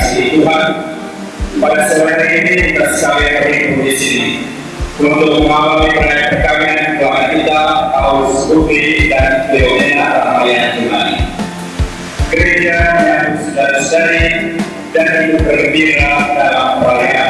Tuhan pada sore hari ini kita sekalian berhimpun di sini untuk mengalami perayaan kami keluarga kita Paulus Rufi dan Leonina Ramayana Tuhan. Gereja yang saudara-saudari dan berbeda bergembira dalam perayaan